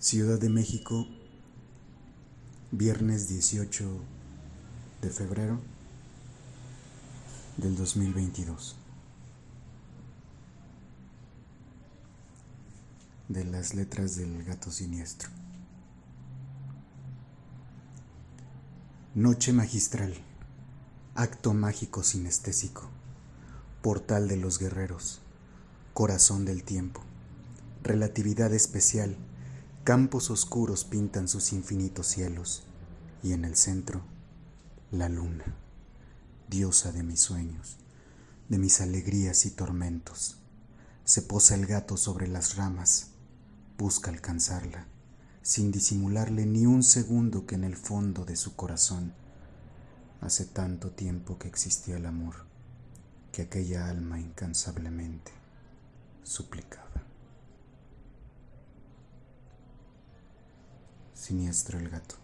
Ciudad de México, viernes 18 de febrero del 2022. De las letras del gato siniestro. Noche magistral, acto mágico sinestésico, portal de los guerreros, corazón del tiempo, relatividad especial Campos oscuros pintan sus infinitos cielos y en el centro la luna, diosa de mis sueños, de mis alegrías y tormentos. Se posa el gato sobre las ramas, busca alcanzarla, sin disimularle ni un segundo que en el fondo de su corazón hace tanto tiempo que existía el amor, que aquella alma incansablemente suplicaba. Siniestro el gato.